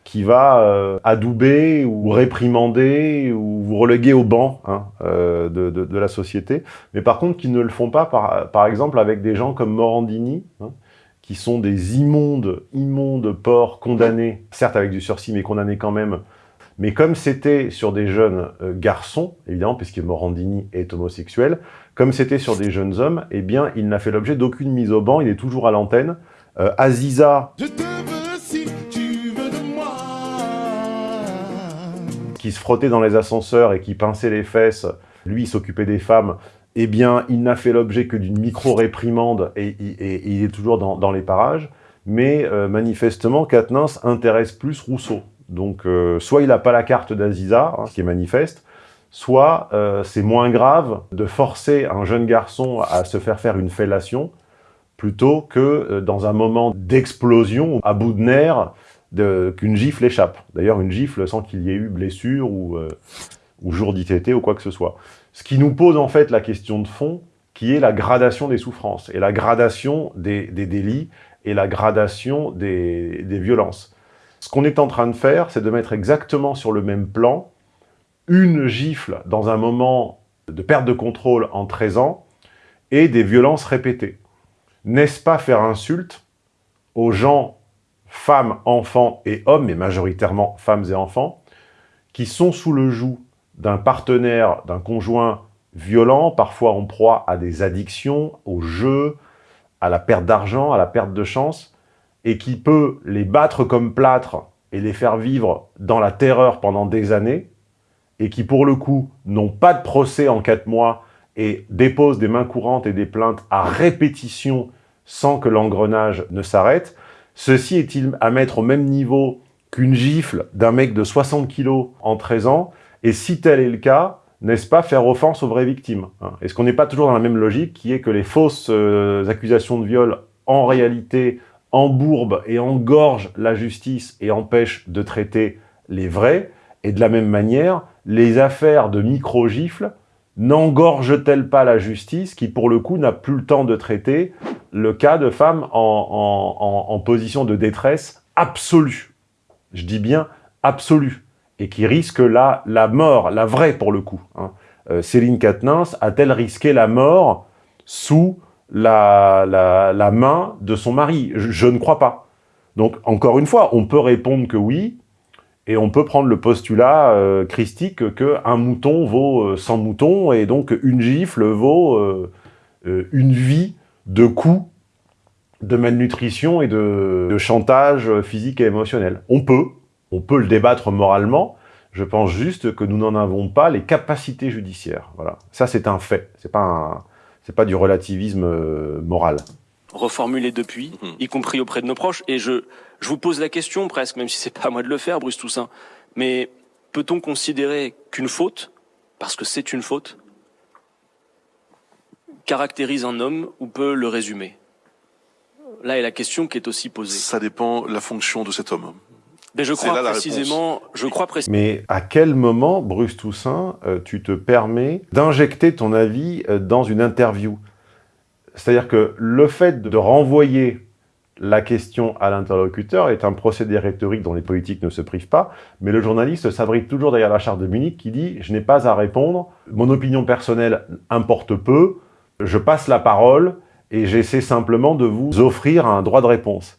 qui va euh, adouber ou réprimander ou vous reléguer au banc hein, euh, de, de, de, la société. Mais par contre, qui ne le font pas, par, par exemple, avec des gens comme Morandini, hein, qui sont des immondes, immondes porcs condamnés, certes avec du sursis, mais condamnés quand même. Mais comme c'était sur des jeunes euh, garçons, évidemment, puisque Morandini est homosexuel, comme c'était sur des jeunes hommes, eh bien, il n'a fait l'objet d'aucune mise au banc, il est toujours à l'antenne. Euh, Aziza, si tu veux de moi. qui se frottait dans les ascenseurs et qui pinçait les fesses, lui, s'occupait des femmes, eh bien, il n'a fait l'objet que d'une micro-réprimande et, il est toujours dans, les parages. Mais euh, manifestement, Quatennens intéresse plus Rousseau. Donc, euh, soit il n'a pas la carte d'Aziza, hein, ce qui est manifeste, soit euh, c'est moins grave de forcer un jeune garçon à se faire faire une fellation plutôt que dans un moment d'explosion, à bout de nerfs, qu'une gifle échappe. D'ailleurs, une gifle sans qu'il y ait eu blessure ou, ou jour d'ITT ou quoi que ce soit. Ce qui nous pose en fait la question de fond, qui est la gradation des souffrances, et la gradation des, délits, et la gradation des, des violences. Ce qu'on est en train de faire, c'est de mettre exactement sur le même plan une gifle dans un moment de perte de contrôle en 13 ans et des violences répétées. N'est-ce pas faire insulte aux gens, femmes, enfants et hommes, mais majoritairement femmes et enfants, qui sont sous le joug d'un partenaire, d'un conjoint violent, parfois en proie à des addictions, au jeu, à la perte d'argent, à la perte de chance, et qui peut les battre comme plâtre et les faire vivre dans la terreur pendant des années, et qui pour le coup n'ont pas de procès en quatre mois et déposent des mains courantes et des plaintes à répétition sans que l'engrenage ne s'arrête, ceci est-il à mettre au même niveau qu'une gifle d'un mec de 60 kilos en 13 ans? Et si tel est le cas, n'est-ce pas faire offense aux vraies victimes hein? Est-ce qu'on n'est pas toujours dans la même logique qui est que les fausses euh, accusations de viol, en réalité, embourbent et engorgent la justice et empêchent de traiter les vrais? Et de la même manière, les affaires de micro-gifles n'engorgent-elles pas la justice qui, pour le coup, n'a plus le temps de traiter le cas de femmes en, position de détresse absolue? Je dis bien absolue et qui risque la, la mort, la vraie pour le coup. Hein. Euh, Céline Quatennens a-t-elle risqué la mort sous la, la, main de son mari? Je, ne crois pas. Donc, encore une fois, on peut répondre que oui, et on peut prendre le postulat euh, christique qu'un mouton vaut euh, 100 moutons, et donc une gifle vaut euh, une vie de coups, de malnutrition et de chantage physique et émotionnel. On peut, on peut le débattre moralement, je pense juste que nous n'en avons pas les capacités judiciaires. Voilà, ça c'est un fait, c'est pas c'est pas du relativisme euh, moral. Reformulé depuis, mmh. y compris auprès de nos proches, et je, je vous pose la question presque, même si c'est pas à moi de le faire, Bruce Toussaint, mais peut-on considérer qu'une faute, parce que c'est une faute, caractérise un homme ou peut le résumer? Là est la question qui est aussi posée. Ça dépend de la fonction de cet homme. Mais je crois précisément, je crois précisément. Mais à quel moment, Bruce Toussaint, euh, tu te permets d'injecter ton avis euh, dans une interview? C'est-à-dire que le fait de renvoyer la question à l'interlocuteur est un procédé rhétorique dont les politiques ne se privent pas, mais le journaliste s'abrite toujours derrière la charte de Munich qui dit « je n'ai pas à répondre, mon opinion personnelle importe peu, je passe la parole et j'essaie simplement de vous offrir un droit de réponse ».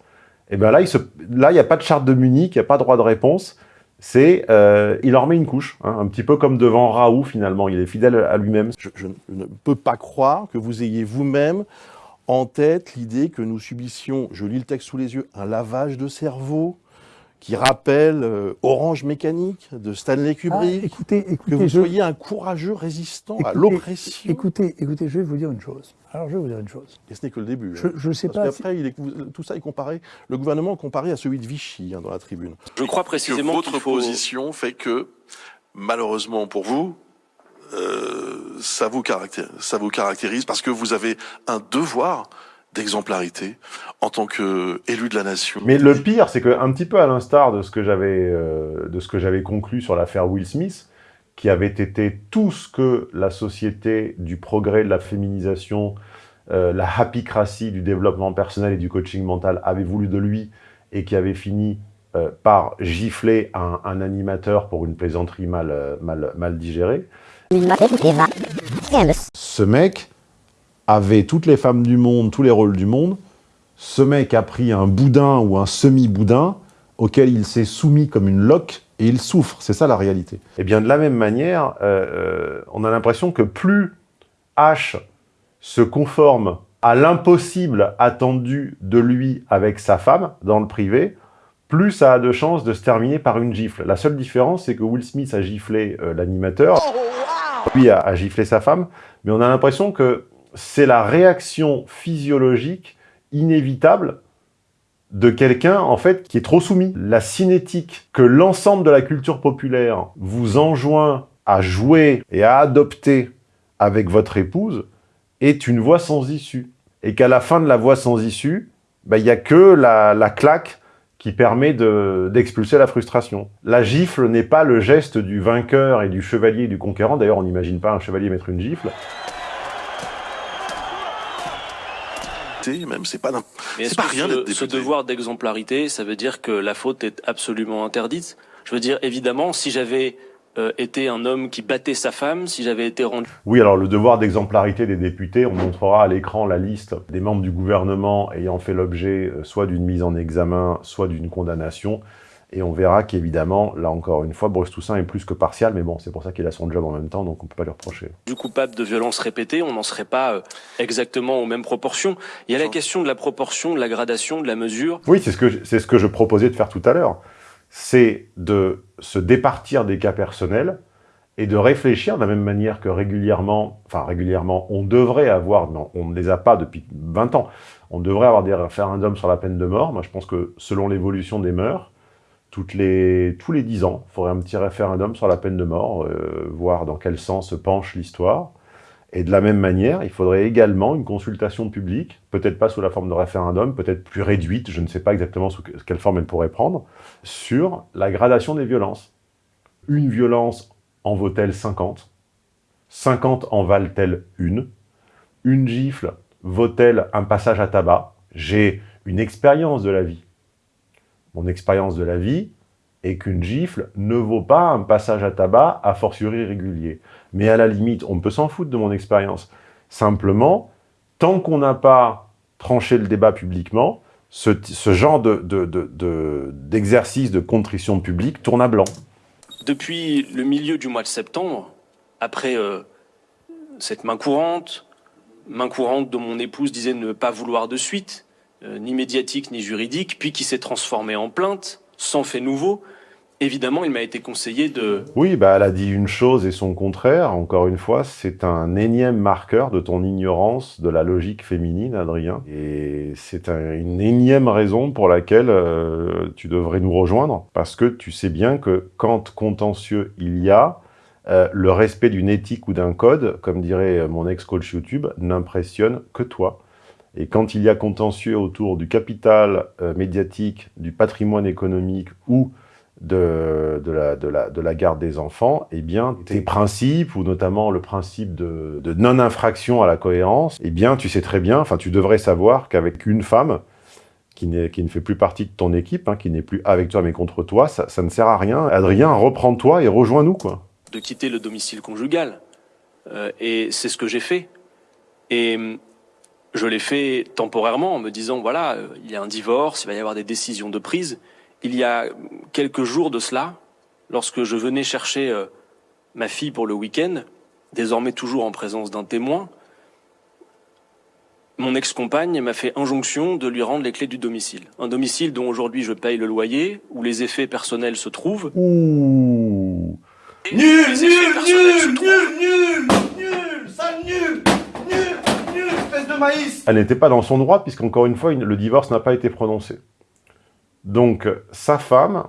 Et bien là, il n'y a pas de charte de Munich, il n'y a pas de droit de réponse. C'est, euh, il en remet une couche, hein, un petit peu comme devant Raoult finalement. Il est fidèle à lui-même. Je, ne peux pas croire que vous ayez vous-même en tête l'idée que nous subissions, je lis le texte sous les yeux, un lavage de cerveau qui rappelle euh, Orange Mécanique de Stanley Kubrick. Ah, écoutez, écoutez, que vous je... soyez un courageux résistant écoutez, à l'oppression. Écoutez, écoutez, je vais vous dire une chose. Alors, je vais vous dire une chose. Et ce n'est que le début. Je ne sais Parce pas. Après, si... tout ça est comparé, le gouvernement est comparé à celui de Vichy hein, dans la tribune. Je crois précisément que votre faut... position fait que, malheureusement pour vous, euh, ça, vous caractérise, ça vous caractérise parce que vous avez un devoir d'exemplarité en tant qu'élu de la nation. Mais le pire, c'est que un petit peu à l'instar de ce que j'avais euh, de ce que j'avais conclu sur l'affaire Will Smith, qui avait été tout ce que la société du progrès, de la féminisation, euh, la happycratie du développement personnel et du coaching mental avait voulu de lui et qui avait fini euh, par gifler un, un, animateur pour une plaisanterie mal, mal, mal digérée. Ce mec avait toutes les femmes du monde, tous les rôles du monde. Ce mec a pris un boudin ou un semi-boudin auquel il s'est soumis comme une loque et il souffre. C'est ça la réalité. Et Eh bien de la même manière, euh, on a l'impression que plus H se conforme à l'impossible attendu de lui avec sa femme dans le privé, plus ça a de chances de se terminer par une gifle. La seule différence, c'est que Will Smith a giflé euh, l'animateur, lui a, a giflé sa femme, mais on a l'impression que c'est la réaction physiologique inévitable de quelqu'un, en fait, qui est trop soumis. La cinétique que l'ensemble de la culture populaire vous enjoint à jouer et à adopter avec votre épouse est une voie sans issue. Et qu'à la fin de la voie sans issue, il n'y a que la, la claque qui permet d'expulser la frustration. La gifle n'est pas le geste du vainqueur et du chevalier et du conquérant. D'ailleurs, on n'imagine pas un chevalier mettre une gifle. Même c'est pas Mais est-ce pas que rien ce, d'être ce député. devoir d'exemplarité, ça veut dire que la faute est absolument interdite? Je veux dire, évidemment, si j'avais euh, été un homme qui battait sa femme, si j'avais été rendu... Oui, alors le devoir d'exemplarité des députés, on montrera à l'écran la liste des membres du gouvernement ayant fait l'objet euh, soit d'une mise en examen, soit d'une condamnation. Et on verra qu'évidemment, là encore une fois, Bruce Toussaint est plus que partial, mais bon, c'est pour ça qu'il a son job en même temps, donc on peut pas lui reprocher. du coupable de violences répétées, on n'en serait pas euh, exactement aux mêmes proportions. Il y a la question de la proportion, de la gradation, de la mesure. Oui, c'est ce, que ce que je proposais de faire tout à l'heure. C'est de se départir des cas personnels et de réfléchir de la même manière que régulièrement, enfin régulièrement, on devrait avoir, non, on ne les a pas depuis 20 ans, on devrait avoir des référendums sur la peine de mort. Moi, je pense que selon l'évolution des mœurs, tous les 10 ans, il faudrait un petit référendum sur la peine de mort, euh, voir dans quel sens penche l'histoire. Et de la même manière, il faudrait également une consultation publique, peut-être pas sous la forme de référendum, peut-être plus réduite, je ne sais pas exactement sous que- quelle forme elle pourrait prendre, sur la gradation des violences. Une violence en vaut-elle 50 50 en valent-elles une? Une gifle vaut-elle un passage à tabac? J'ai une expérience de la vie. Mon expérience de la vie est qu'une gifle ne vaut pas un passage à tabac a fortiori régulier. Mais à la limite, on peut s'en foutre de mon expérience. Simplement, tant qu'on n'a pas tranché le débat publiquement, ce, genre de- de- de- de- d'exercice de, contrition publique tourne à blanc. Depuis le milieu du mois de septembre, après euh, cette main courante, main courante dont mon épouse disait ne pas vouloir de suite, euh, ni médiatique ni juridique, puis qui s'est transformée en plainte, sans fait nouveau, évidemment, il m'a été conseillé de... Oui, bah, elle a dit une chose et son contraire. Encore une fois, c'est un énième marqueur de ton ignorance de la logique féminine, Adrien. Et c'est un- une énième raison pour laquelle euh, tu devrais nous rejoindre. Parce que tu sais bien que quand contentieux il y a, euh, le respect d'une éthique ou d'un code, comme dirait mon ex-coach YouTube, n'impressionne que toi. Et quand il y a contentieux autour du capital euh, médiatique, du patrimoine économique ou de, de, la, de, la, de la garde des enfants, eh bien, tes principes, ou notamment le principe de, de non-infraction à la cohérence, eh bien, tu sais très bien, enfin, tu devrais savoir qu'avec une femme, qui, qui ne fait plus partie de ton équipe, hein, qui n'est plus avec toi mais contre toi, ça, ça ne sert à rien. Adrien, reprends-toi et rejoins-nous, quoi. de quitter le domicile conjugal. Euh, et c'est ce que j'ai fait. Et je l'ai fait temporairement en me disant, voilà, euh, il y a un divorce, il va y avoir des décisions de prise. Il y a quelques jours de cela, lorsque je venais chercher euh, ma fille pour le week-end, désormais toujours en présence d'un témoin, mon ex-compagne m'a fait injonction de lui rendre les clés du domicile. Un domicile dont aujourd'hui je paye le loyer, où les effets personnels se trouvent. Ouh Nul, nul, nul, nul, nul, nul, nul, nul, nul, espèce de maïs. Elle n'était pas dans son droit, puisqu'encore une fois, le divorce n'a pas été prononcé. Donc, sa femme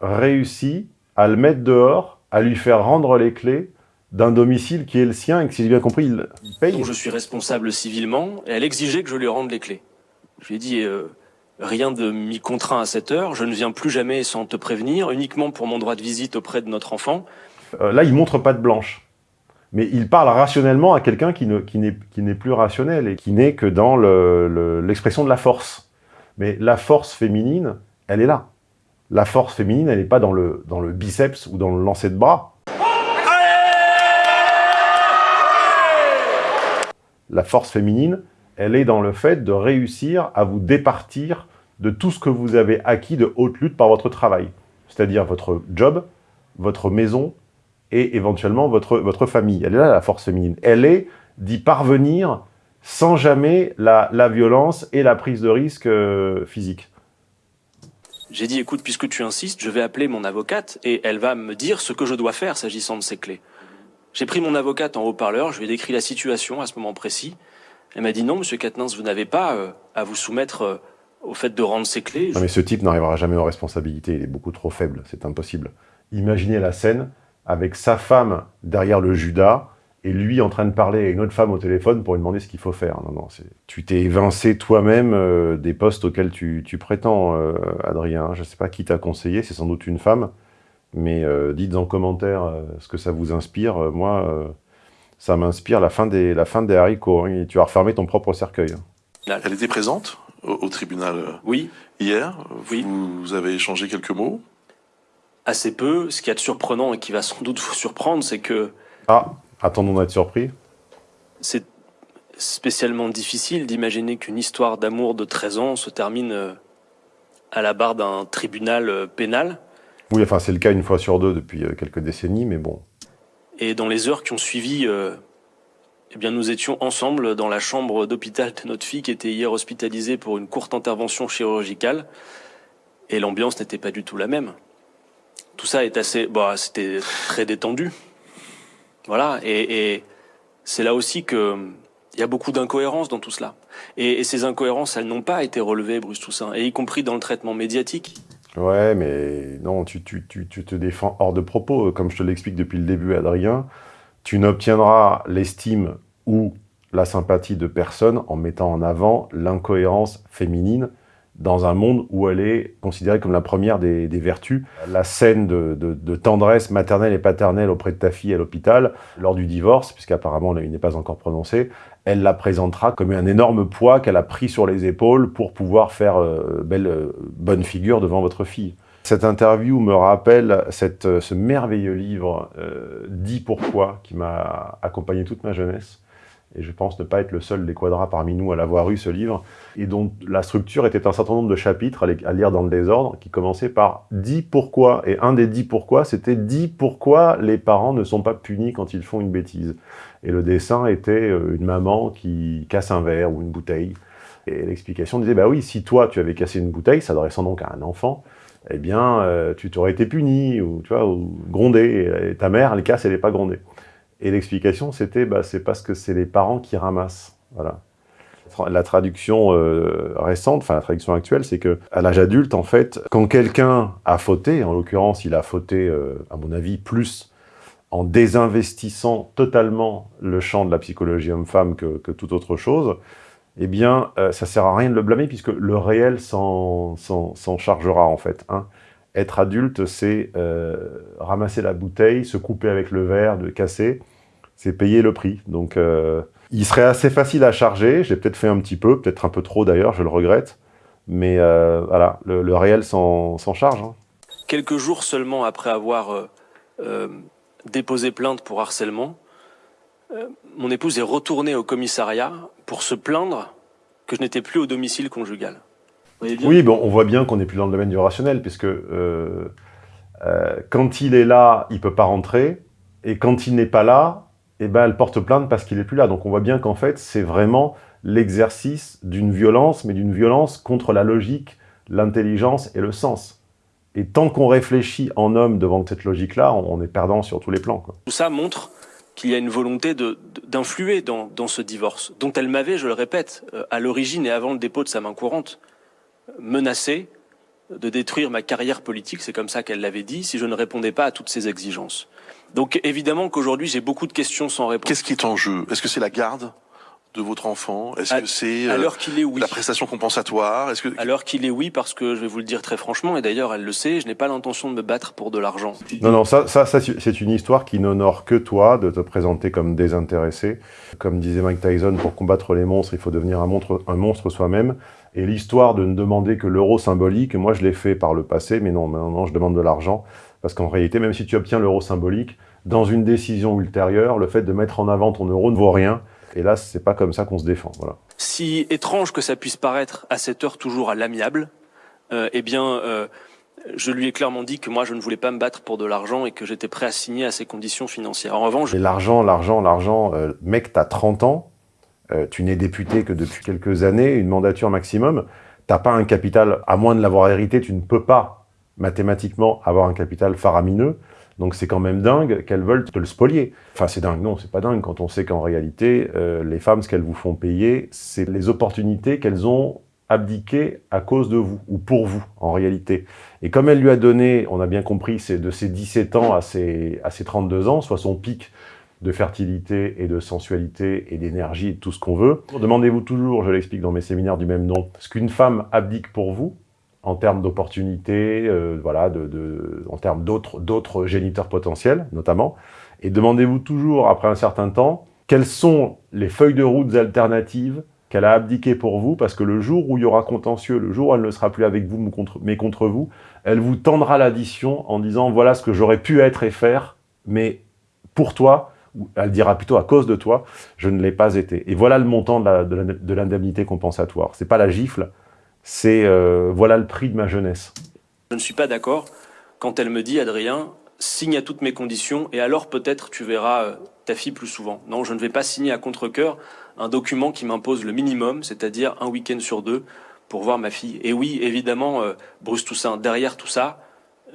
réussit à le mettre dehors, à lui faire rendre les clés d'un domicile qui est le sien et que si j'ai bien compris, il, il paye. dont je suis responsable civilement, et elle exigeait que je lui rende les clés. Je lui ai dit, euh, rien de m'y contraint à cette heure, je ne viens plus jamais sans te prévenir, uniquement pour mon droit de visite auprès de notre enfant. Euh, là, il montre pas de blanche. Mais il parle rationnellement à quelqu'un qui ne- qui n'est plus rationnel et qui n'est que dans le- le- l'expression de la force. Mais la force féminine, elle est là. La force féminine, elle n'est pas dans le, dans le biceps ou dans le lancer de bras. La force féminine, elle est dans le fait de réussir à vous départir de tout ce que vous avez acquis de haute lutte par votre travail. C'est-à-dire votre job, votre maison et éventuellement votre, votre famille. Elle est là, la force féminine. Elle est d'y parvenir sans jamais la, la violence et la prise de risque euh, physique. J'ai dit, écoute, puisque tu insistes, je vais appeler mon avocate et elle va me dire ce que je dois faire s'agissant de ces clés. J'ai pris mon avocate en haut-parleur, je lui ai décrit la situation à ce moment précis. Elle m'a dit, non, monsieur Katnins, vous n'avez pas euh, à vous soumettre euh, au fait de rendre ces clés. Non mais ce type n'arrivera jamais aux responsabilités, il est beaucoup trop faible, c'est impossible. Imaginez la scène avec sa femme derrière le Judas et lui en train de parler à une autre femme au téléphone pour lui demander ce qu'il faut faire. Non, non. Tu t'es évincé toi-même euh, des postes auxquels tu, tu prétends, euh, Adrien. Je sais pas qui t'a conseillé, c'est sans doute une femme, mais euh, dites en commentaire euh, ce que ça vous inspire. Moi, euh, ça m'inspire la fin des, la fin des haricots. hein, et tu vas refermer ton propre cercueil. hein. Elle était présente au, au tribunal Oui. hier? Vous, vous avez échangé quelques mots? Assez peu. Ce qui est surprenant et qui va sans doute vous surprendre, c'est que Ah, attendons d'être surpris. c'est spécialement difficile d'imaginer qu'une histoire d'amour de 13 ans se termine euh, à la barre d'un tribunal euh, pénal. Oui, enfin c'est le cas une fois sur deux depuis euh, quelques décennies, mais bon. Et dans les heures qui ont suivi, euh, eh bien, nous étions ensemble dans la chambre d'hôpital de notre fille qui était hier hospitalisée pour une courte intervention chirurgicale. Et l'ambiance n'était pas du tout la même. Tout ça est assez, bah, c'était très détendu. Voilà. Et, c'est là aussi que il y a beaucoup d'incohérences dans tout cela. Et, et ces incohérences, elles n'ont pas été relevées, Bruce Toussaint, et y compris dans le traitement médiatique. Ouais, mais non, tu, tu, tu, tu te défends hors de propos. Comme je te l'explique depuis le début, Adrien, tu n'obtiendras l'estime ou la sympathie de personne en mettant en avant l'incohérence féminine dans un monde où elle est considérée comme la première des, vertus. La scène de tendresse maternelle et paternelle auprès de ta fille à l'hôpital, lors du divorce, puisqu'apparemment il n'est pas encore prononcé, elle la présentera comme un énorme poids qu'elle a pris sur les épaules pour pouvoir faire euh, belle, euh, bonne figure devant votre fille. Cette interview me rappelle cette, euh, ce merveilleux livre euh, « Dis pourquoi » qui m'a accompagné toute ma jeunesse. Et je pense ne pas être le seul des quadras parmi nous à l'avoir eu, ce livre, et dont la structure était un certain nombre de chapitres à, lire dans le désordre, qui commençaient par « Dis pourquoi ». Et un des « Dis pourquoi », c'était « Dis pourquoi les parents ne sont pas punis quand ils font une bêtise ». Et le dessin était euh, une maman qui casse un verre ou une bouteille. Et l'explication disait, bah oui, si toi tu avais cassé une bouteille, s'adressant donc à un enfant, eh bien, euh, tu t'aurais été puni, ou tu vois, ou grondé, et ta mère, elle casse, elle n'est pas grondée. Et l'explication, c'était, bah, c'est parce que c'est les parents qui ramassent. Voilà. La traduction euh, récente, enfin la traduction actuelle, c'est que à l'âge adulte, en fait, quand quelqu'un a fauté, en l'occurrence, il a fauté, euh, à mon avis, plus en désinvestissant totalement le champ de la psychologie homme-femme que, que toute autre chose, eh bien, euh, ça sert à rien de le blâmer puisque le réel s'en chargera en fait. hein. Être adulte, c'est euh, ramasser la bouteille, se couper avec le verre, de casser, c'est payer le prix. Donc, euh, il serait assez facile à charger. J'ai peut-être fait un petit peu, peut-être un peu trop d'ailleurs, je le regrette. Mais euh, voilà, le, le réel s'en charge. hein. Quelques jours seulement après avoir déposé plainte pour harcèlement, mon épouse est retournée au commissariat pour se plaindre que je n'étais plus au domicile conjugal. Vous voyez bien Oui, bon, on voit bien qu'on n'est plus dans le domaine du rationnel, puisque euh, euh, quand il est là, il peut pas rentrer, et quand il n'est pas là, eh ben, elle porte plainte parce qu'il est plus là. Donc on voit bien qu'en fait, c'est vraiment l'exercice d'une violence, mais d'une violence contre la logique, l'intelligence et le sens. Et tant qu'on réfléchit en homme devant cette logique-là, on, on est perdant sur tous les plans. Quoi. Tout ça montre qu'il y a une volonté d'influer dans, dans ce divorce, dont elle m'avait, je le répète, euh, à l'origine et avant le dépôt de sa main courante, menacé de détruire ma carrière politique, c'est comme ça qu'elle l'avait dit, si je ne répondais pas à toutes ses exigences. Donc évidemment qu'aujourd'hui j'ai beaucoup de questions sans réponse. Qu'est-ce qui est en jeu? Est-ce que c'est la garde de votre enfant? Est-ce que c'est à euh, l'heure qu'il est, oui. la prestation compensatoire? Est-ce que À l'heure qu'il est oui, parce que je vais vous le dire très franchement, et d'ailleurs elle le sait, je n'ai pas l'intention de me battre pour de l'argent. Non, non, ça, ça, ça, c'est une histoire qui n'honore que toi de te présenter comme désintéressé. Comme disait Mike Tyson, pour combattre les monstres, il faut devenir un monstre, un monstre soi-même. Et l'histoire de ne demander que l'euro symbolique, moi je l'ai fait par le passé, mais non, maintenant je demande de l'argent. Parce qu'en réalité, même si tu obtiens l'euro symbolique, dans une décision ultérieure, le fait de mettre en avant ton euro ne vaut rien. Et là, c'est pas comme ça qu'on se défend. Voilà. Si étrange que ça puisse paraître à cette heure toujours à l'amiable, euh, eh bien, euh, je lui ai clairement dit que moi je ne voulais pas me battre pour de l'argent et que j'étais prêt à signer à ces conditions financières. En revanche, l'argent, l'argent, l'argent, euh, mec, t'as 30 ans, euh, tu n'es député que depuis quelques années, une mandature maximum, t'as pas un capital, à moins de l'avoir hérité, tu ne peux pas mathématiquement avoir un capital faramineux. Donc c'est quand même dingue qu'elles veulent te le spolier. Enfin c'est dingue, non, c'est pas dingue quand on sait qu'en réalité, euh, les femmes, ce qu'elles vous font payer, c'est les opportunités qu'elles ont abdiquées à cause de vous, ou pour vous, en réalité. Et comme elle lui a donné, on a bien compris, c'est de ses 17 ans à ses, à ses 32 ans, soit son pic de fertilité et de sensualité et d'énergie et tout ce qu'on veut. Demandez-vous toujours, je l'explique dans mes séminaires du même nom, ce qu'une femme abdique pour vous, en termes d'opportunités, euh, voilà, en termes d'autres géniteurs potentiels, notamment. Et demandez-vous toujours, après un certain temps, quelles sont les feuilles de route alternatives qu'elle a abdiquées pour vous, parce que le jour où il y aura contentieux, le jour où elle ne sera plus avec vous, mais contre vous, elle vous tendra l'addition en disant « voilà ce que j'aurais pu être et faire, mais pour toi », elle dira plutôt « à cause de toi, je ne l'ai pas été ». Et voilà le montant de l'indemnité compensatoire. C'est pas la gifle, c'est euh, voilà le prix de ma jeunesse. je ne suis pas d'accord quand elle me dit, Adrien, signe à toutes mes conditions et alors peut-être tu verras euh, ta fille plus souvent. Non, je ne vais pas signer à contre-cœur un document qui m'impose le minimum, c'est-à-dire un week-end sur deux pour voir ma fille. Et oui, évidemment, euh, Bruce Toussaint, derrière tout ça,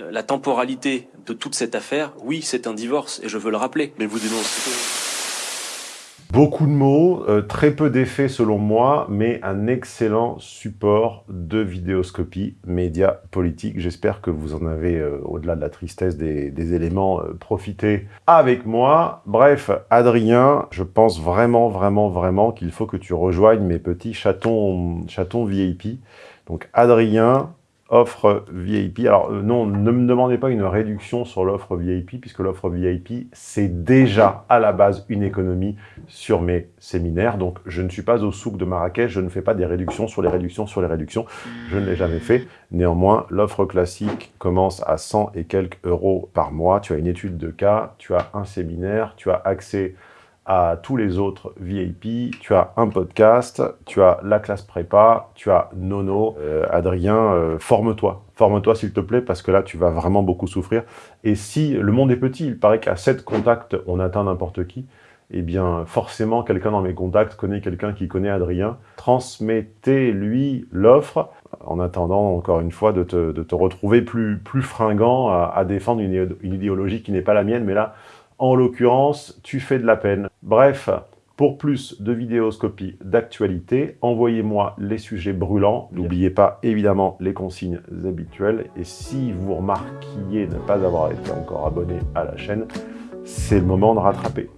la temporalité de toute cette affaire, oui, c'est un divorce et je veux le rappeler. Mais vous dénoncez Beaucoup de mots, euh, très peu d'effets selon moi, mais un excellent support de vidéoscopie, média politique. J'espère que vous en avez, euh, au-delà de la tristesse des, des éléments, euh, profité avec moi. Bref, Adrien, je pense vraiment, vraiment, vraiment qu'il faut que tu rejoignes mes petits chatons, chatons VIP. Donc Adrien, offre VIP. Alors euh, non, ne me demandez pas une réduction sur l'offre VIP, puisque l'offre VIP, c'est déjà à la base une économie sur mes séminaires. Donc je ne suis pas au souk de Marrakech, je ne fais pas des réductions sur les réductions sur les réductions. Je ne l'ai jamais fait. Néanmoins, l'offre classique commence à 100 et quelques euros par mois. Tu as une étude de cas, tu as un séminaire, tu as accès à tous les autres VIP, tu as un podcast, tu as la classe prépa, tu as Nono, Euh, Adrien, euh, forme-toi, forme-toi s'il te plaît, parce que là tu vas vraiment beaucoup souffrir. Et si le monde est petit, il paraît qu'à 7 contacts, on atteint n'importe qui, eh bien forcément quelqu'un dans mes contacts connaît quelqu'un qui connaît Adrien, transmettez-lui l'offre, en attendant encore une fois de te, de te retrouver plus, plus fringant à, à défendre une, une idéologie qui n'est pas la mienne, mais là, en l'occurrence, tu fais de la peine. Bref, pour plus de vidéoscopies d'actualité, envoyez-moi les sujets brûlants. N'oubliez pas évidemment les consignes habituelles. Et si vous remarquiez ne pas avoir été encore abonné à la chaîne, c'est le moment de rattraper.